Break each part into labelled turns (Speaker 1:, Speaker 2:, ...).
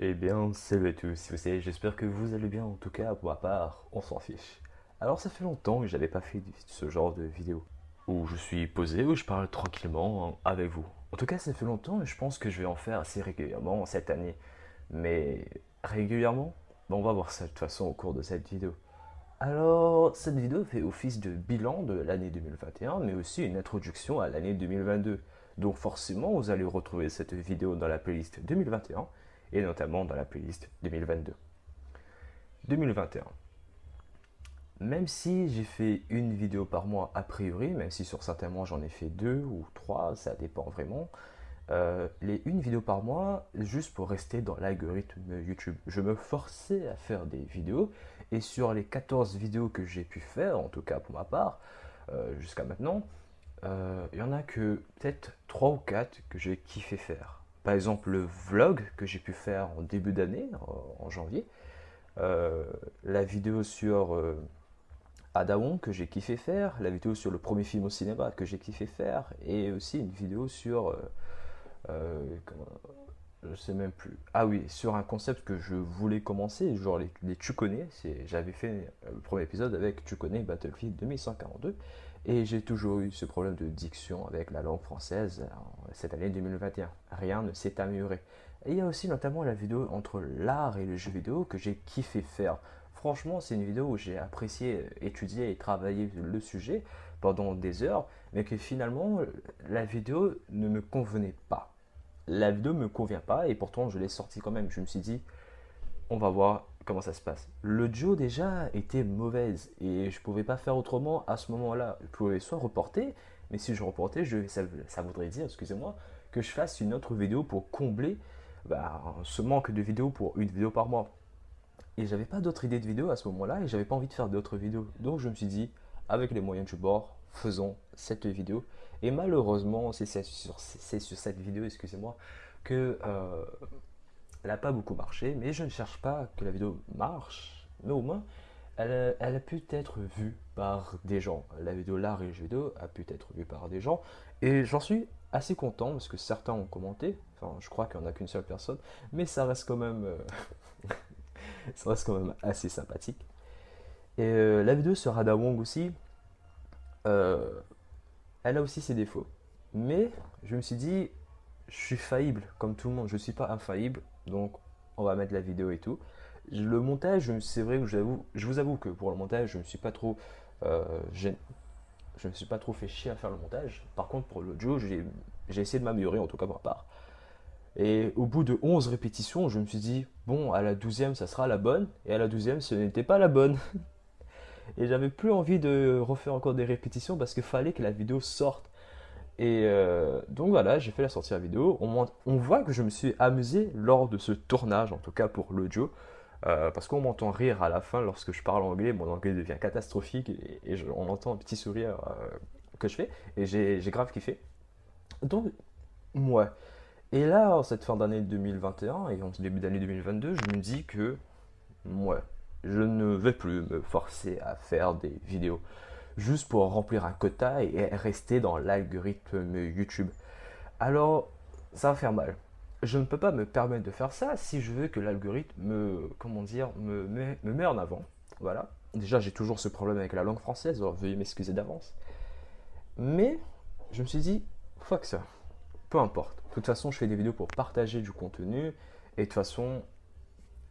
Speaker 1: Eh bien, salut à tous, vous savez, j'espère que vous allez bien, en tout cas, pour ma part, on s'en fiche. Alors, ça fait longtemps que j'avais pas fait ce genre de vidéo, où je suis posé, où je parle tranquillement avec vous. En tout cas, ça fait longtemps et je pense que je vais en faire assez régulièrement cette année. Mais régulièrement, on va voir ça de toute façon au cours de cette vidéo. Alors, cette vidéo fait office de bilan de l'année 2021, mais aussi une introduction à l'année 2022. Donc forcément, vous allez retrouver cette vidéo dans la playlist 2021 et notamment dans la playlist 2022. 2021. Même si j'ai fait une vidéo par mois a priori, même si sur certains mois j'en ai fait deux ou trois, ça dépend vraiment, euh, les une vidéo par mois juste pour rester dans l'algorithme YouTube. Je me forçais à faire des vidéos et sur les 14 vidéos que j'ai pu faire, en tout cas pour ma part, euh, jusqu'à maintenant, euh, il y en a que peut-être 3 ou 4 que j'ai kiffé faire par exemple le vlog que j'ai pu faire en début d'année, en, janvier, euh, la vidéo sur euh, Adaon que j'ai kiffé faire, la vidéo sur le premier film au cinéma que j'ai kiffé faire, et aussi une vidéo sur... Euh, euh je sais même plus. Ah oui, sur un concept que je voulais commencer, genre les, les tu connais. J'avais fait le premier épisode avec tu connais Battlefield 2142. Et j'ai toujours eu ce problème de diction avec la langue française cette année 2021. Rien ne s'est amélioré. Et il y a aussi notamment la vidéo entre l'art et le jeu vidéo que j'ai kiffé faire. Franchement, c'est une vidéo où j'ai apprécié étudier et travailler le sujet pendant des heures, mais que finalement, la vidéo ne me convenait pas. La vidéo ne me convient pas et pourtant je l'ai sortie quand même. Je me suis dit, on va voir comment ça se passe. Le duo déjà était mauvaise et je pouvais pas faire autrement à ce moment-là. Je pouvais soit reporter, mais si je reportais, ça, voudrait dire, excusez-moi, que je fasse une autre vidéo pour combler bah, ce manque de vidéos pour une vidéo par mois. Et j'avais pas d'autres idées de vidéos à ce moment-là et j'avais pas envie de faire d'autres vidéos. Donc je me suis dit, avec les moyens du bord, faisons cette vidéo. Et malheureusement, c'est sur, sur, cette vidéo, excusez-moi, que euh, elle n'a pas beaucoup marché, mais je ne cherche pas que la vidéo marche, mais au moins, elle, a pu être vue par des gens. La vidéo l'art et a pu être vue par des gens, et j'en suis assez content parce que certains ont commenté. Enfin, je crois qu'il n'y en a qu'une seule personne, mais ça reste quand même, euh, assez sympathique. Et euh, la vidéo sur Ada Wong aussi, euh, elle a aussi ses défauts. Mais je me suis dit, je suis faillible comme tout le monde, je ne suis pas infaillible. Donc, on va mettre la vidéo et tout. Le montage, c'est vrai que je vous avoue que pour le montage, je ne suis pas trop. Euh, je ne suis pas trop fait chier à faire le montage. Par contre, pour l'audio, j'ai essayé de m'améliorer, en tout cas pour ma part. Et au bout de 11 répétitions, je me suis dit, bon, à la 12e, ça sera la bonne. Et à la 12e, ce n'était pas la bonne. et j'avais plus envie de refaire encore des répétitions parce qu'il fallait que la vidéo sorte. Et euh, donc voilà, j'ai fait la sortie à vidéo. On, on, voit que je me suis amusé lors de ce tournage, en tout cas pour l'audio, euh, parce qu'on m'entend rire à la fin lorsque je parle anglais. Mon anglais devient catastrophique et, on entend un petit sourire euh, que je fais. Et j'ai grave kiffé. Donc, ouais. Et là, en cette fin d'année 2021 et en ce début d'année 2022, je me dis que, ouais, je ne vais plus me forcer à faire des vidéos juste pour remplir un quota et rester dans l'algorithme YouTube. Alors, ça va faire mal. Je ne peux pas me permettre de faire ça si je veux que l'algorithme me, comment dire, me, me, me met en avant. Voilà. Déjà, j'ai toujours ce problème avec la langue française, alors veuillez m'excuser d'avance. Mais je me suis dit, fuck ça. Peu importe. De toute façon, je fais des vidéos pour partager du contenu. Et de toute façon,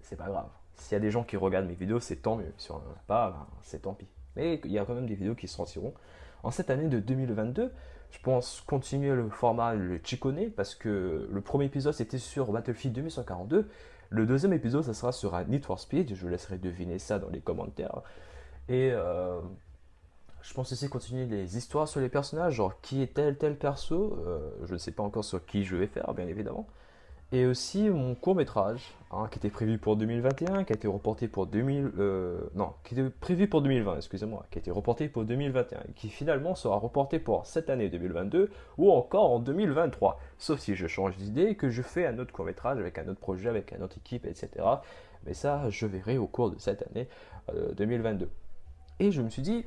Speaker 1: c'est pas grave. S'il y a des gens qui regardent mes vidéos, c'est tant mieux. Si on n'en a pas, ben, c'est tant pis. Mais il y a quand même des vidéos qui sortiront. En cette année de 2022, je pense continuer le format le Chikone parce que le premier épisode c'était sur Battlefield 2142. Le deuxième épisode, ça sera sur Need for Speed. Je vous laisserai deviner ça dans les commentaires. Et euh, je pense aussi continuer les histoires sur les personnages, genre qui est tel tel perso? Euh, je ne sais pas encore sur qui je vais faire, bien évidemment et aussi mon court métrage hein, qui était prévu pour 2021, qui a été reporté pour 2000, euh, non, qui était prévu pour 2020, excusez-moi, qui a été reporté pour 2021, et qui finalement sera reporté pour cette année 2022 ou encore en 2023, sauf si je change d'idée et que je fais un autre court métrage avec un autre projet, avec une autre équipe, etc. Mais ça, je verrai au cours de cette année 2022. Euh, et je me suis dit,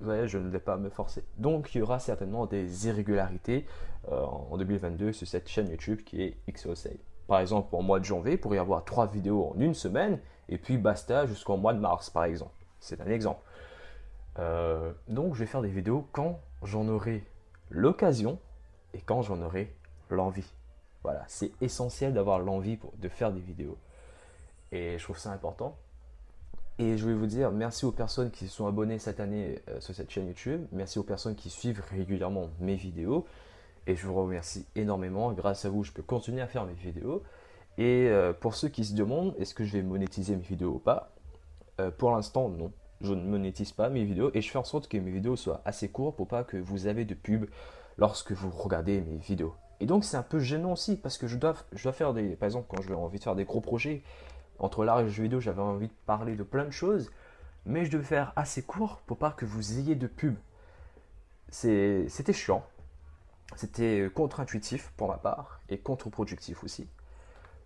Speaker 1: ouais, je ne vais pas me forcer. Donc il y aura certainement des irrégularités euh, en 2022 sur cette chaîne YouTube qui est XOSave. par exemple en mois de janvier pour y avoir trois vidéos en une semaine et puis basta jusqu'au mois de mars par exemple. C'est un exemple. Euh, donc je vais faire des vidéos quand j'en aurai l'occasion et quand j'en aurai l'envie. Voilà, c'est essentiel d'avoir l'envie de faire des vidéos. Et je trouve ça important. Et je vais vous dire merci aux personnes qui se sont abonnées cette année euh, sur cette chaîne YouTube. Merci aux personnes qui suivent régulièrement mes vidéos. Et je vous remercie énormément. Grâce à vous, je peux continuer à faire mes vidéos. Et euh, pour ceux qui se demandent, est-ce que je vais monétiser mes vidéos ou pas euh, Pour l'instant, non. Je ne monétise pas mes vidéos et je fais en sorte que mes vidéos soient assez courtes pour pas que vous avez de pub lorsque vous regardez mes vidéos. Et donc c'est un peu gênant aussi parce que je dois, je dois faire des, par exemple quand j'ai envie de faire des gros projets, entre l'art et le jeu vidéo, j'avais envie de parler de plein de choses, mais je devais faire assez court pour pas que vous ayez de pub. C'était chiant, c'était contre-intuitif pour ma part et contre-productif aussi.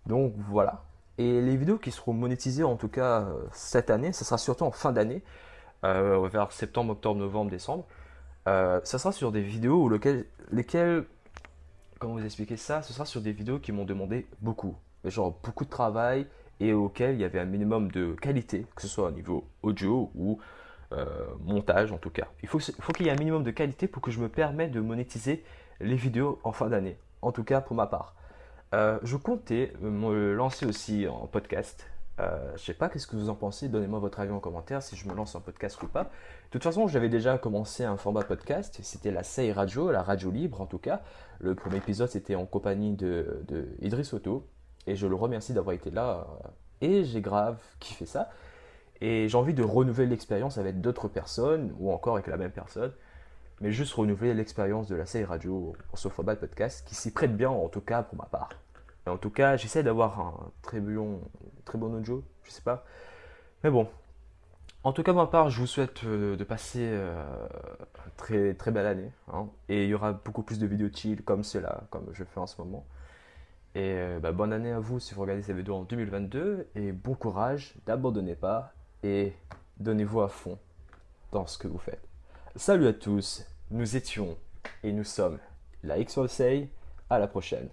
Speaker 1: Donc voilà. Et les vidéos qui seront monétisées en tout cas euh, cette année, ça sera surtout en fin d'année, euh, vers septembre, octobre, novembre, décembre. Euh, ça sera sur des vidéos où lesquelles, comment vous expliquer ça, ce sera sur des vidéos qui m'ont demandé beaucoup, genre beaucoup de travail et auxquelles il y avait un minimum de qualité, que ce soit au niveau audio ou montage en tout cas. Il faut, qu'il y ait un minimum de qualité pour que je me permette de monétiser les vidéos en fin d'année, en tout cas pour ma part. Euh, je comptais me lancer aussi en podcast. Euh, je sais pas qu'est-ce que vous en pensez, donnez-moi votre avis en commentaire si je me lance en podcast ou pas. De toute façon, j'avais déjà commencé un format podcast, c'était la Say Radio, la radio libre en tout cas. Le premier épisode c'était en compagnie de, de et je le remercie d'avoir été là et j'ai grave kiffé ça. Et j'ai envie de renouveler l'expérience avec d'autres personnes ou encore avec la même personne mais juste renouveler l'expérience de la série radio en de podcast qui s'y prête bien en tout cas pour ma part. Et en tout cas, j'essaie d'avoir un très bon, très bon audio, je sais pas. Mais bon, en tout cas, pour ma part, je vous souhaite euh, de passer euh, une très, très belle année. Hein. et il y aura beaucoup plus de vidéos chill comme cela, comme je fais en ce moment. Et euh, bah, bonne année à vous si vous regardez cette vidéo en 2022. Et bon courage, n'abandonnez pas et donnez-vous à fond dans ce que vous faites. Salut à tous, nous étions et nous sommes la X-Say. À la prochaine.